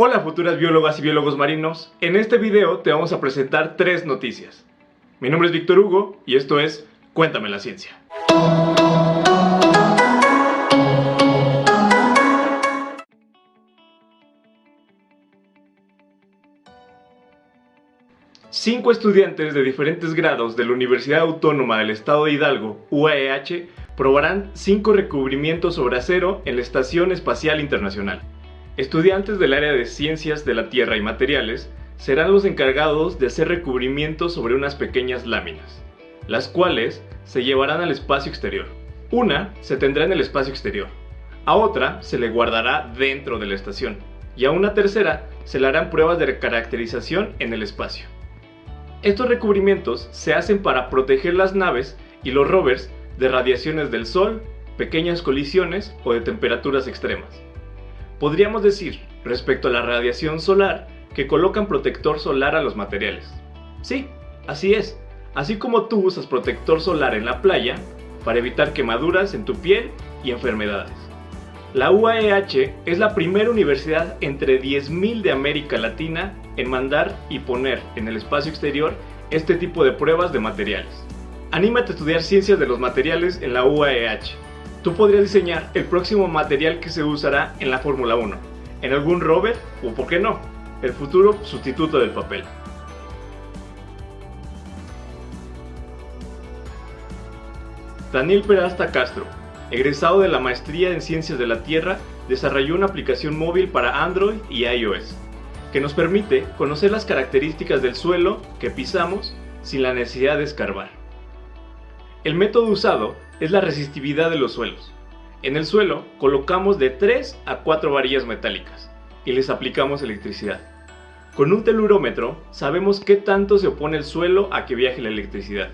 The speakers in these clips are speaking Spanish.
Hola futuras biólogas y biólogos marinos, en este video te vamos a presentar tres noticias. Mi nombre es Víctor Hugo y esto es Cuéntame la Ciencia. Cinco estudiantes de diferentes grados de la Universidad Autónoma del Estado de Hidalgo, UAEH, probarán cinco recubrimientos sobre acero en la Estación Espacial Internacional. Estudiantes del área de Ciencias de la Tierra y Materiales serán los encargados de hacer recubrimientos sobre unas pequeñas láminas, las cuales se llevarán al espacio exterior. Una se tendrá en el espacio exterior, a otra se le guardará dentro de la estación y a una tercera se le harán pruebas de caracterización en el espacio. Estos recubrimientos se hacen para proteger las naves y los rovers de radiaciones del Sol, pequeñas colisiones o de temperaturas extremas. Podríamos decir, respecto a la radiación solar, que colocan protector solar a los materiales. Sí, así es, así como tú usas protector solar en la playa para evitar quemaduras en tu piel y enfermedades. La UAEH es la primera universidad entre 10.000 de América Latina en mandar y poner en el espacio exterior este tipo de pruebas de materiales. Anímate a estudiar ciencias de los materiales en la UAEH Tú podrías diseñar el próximo material que se usará en la Fórmula 1, en algún rover o, por qué no, el futuro sustituto del papel. Daniel Perasta Castro, egresado de la Maestría en Ciencias de la Tierra, desarrolló una aplicación móvil para Android y iOS, que nos permite conocer las características del suelo que pisamos sin la necesidad de escarbar. El método usado es la resistividad de los suelos. En el suelo colocamos de 3 a 4 varillas metálicas y les aplicamos electricidad. Con un telurómetro sabemos qué tanto se opone el suelo a que viaje la electricidad.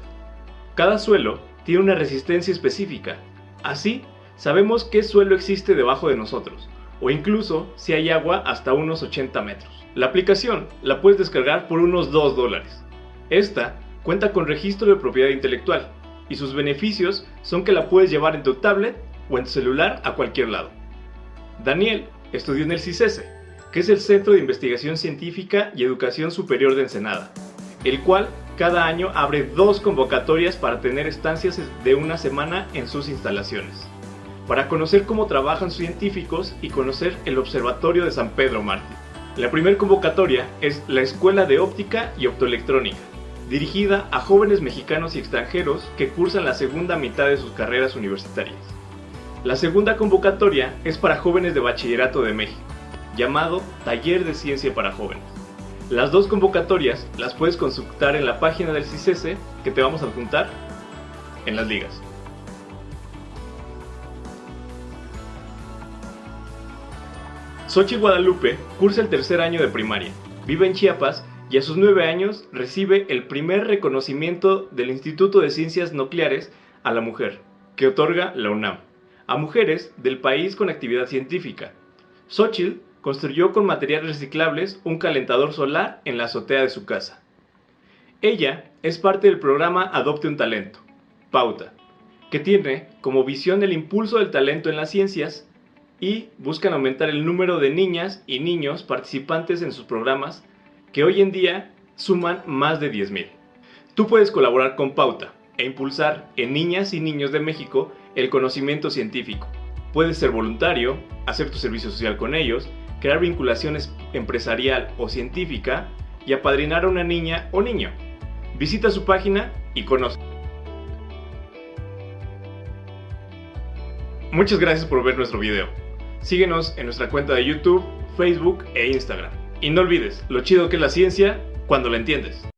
Cada suelo tiene una resistencia específica, así sabemos qué suelo existe debajo de nosotros, o incluso si hay agua hasta unos 80 metros. La aplicación la puedes descargar por unos 2 dólares. Esta cuenta con registro de propiedad intelectual, y sus beneficios son que la puedes llevar en tu tablet o en tu celular a cualquier lado. Daniel estudió en el CICESE, que es el Centro de Investigación Científica y Educación Superior de Ensenada, el cual cada año abre dos convocatorias para tener estancias de una semana en sus instalaciones, para conocer cómo trabajan sus científicos y conocer el Observatorio de San Pedro Mártir. La primera convocatoria es la Escuela de Óptica y Optoelectrónica, dirigida a jóvenes mexicanos y extranjeros que cursan la segunda mitad de sus carreras universitarias. La segunda convocatoria es para jóvenes de bachillerato de México, llamado Taller de Ciencia para Jóvenes. Las dos convocatorias las puedes consultar en la página del CICESE que te vamos a adjuntar en las ligas. Sochi Guadalupe cursa el tercer año de primaria, vive en Chiapas y a sus nueve años recibe el primer reconocimiento del Instituto de Ciencias Nucleares a la mujer, que otorga la UNAM, a mujeres del país con actividad científica. Xochitl construyó con materiales reciclables un calentador solar en la azotea de su casa. Ella es parte del programa Adopte un Talento, Pauta, que tiene como visión el impulso del talento en las ciencias y buscan aumentar el número de niñas y niños participantes en sus programas que hoy en día suman más de 10.000. Tú puedes colaborar con Pauta e impulsar en niñas y niños de México el conocimiento científico. Puedes ser voluntario, hacer tu servicio social con ellos, crear vinculaciones empresarial o científica y apadrinar a una niña o niño. Visita su página y conoce. Muchas gracias por ver nuestro video. Síguenos en nuestra cuenta de YouTube, Facebook e Instagram. Y no olvides lo chido que es la ciencia cuando la entiendes.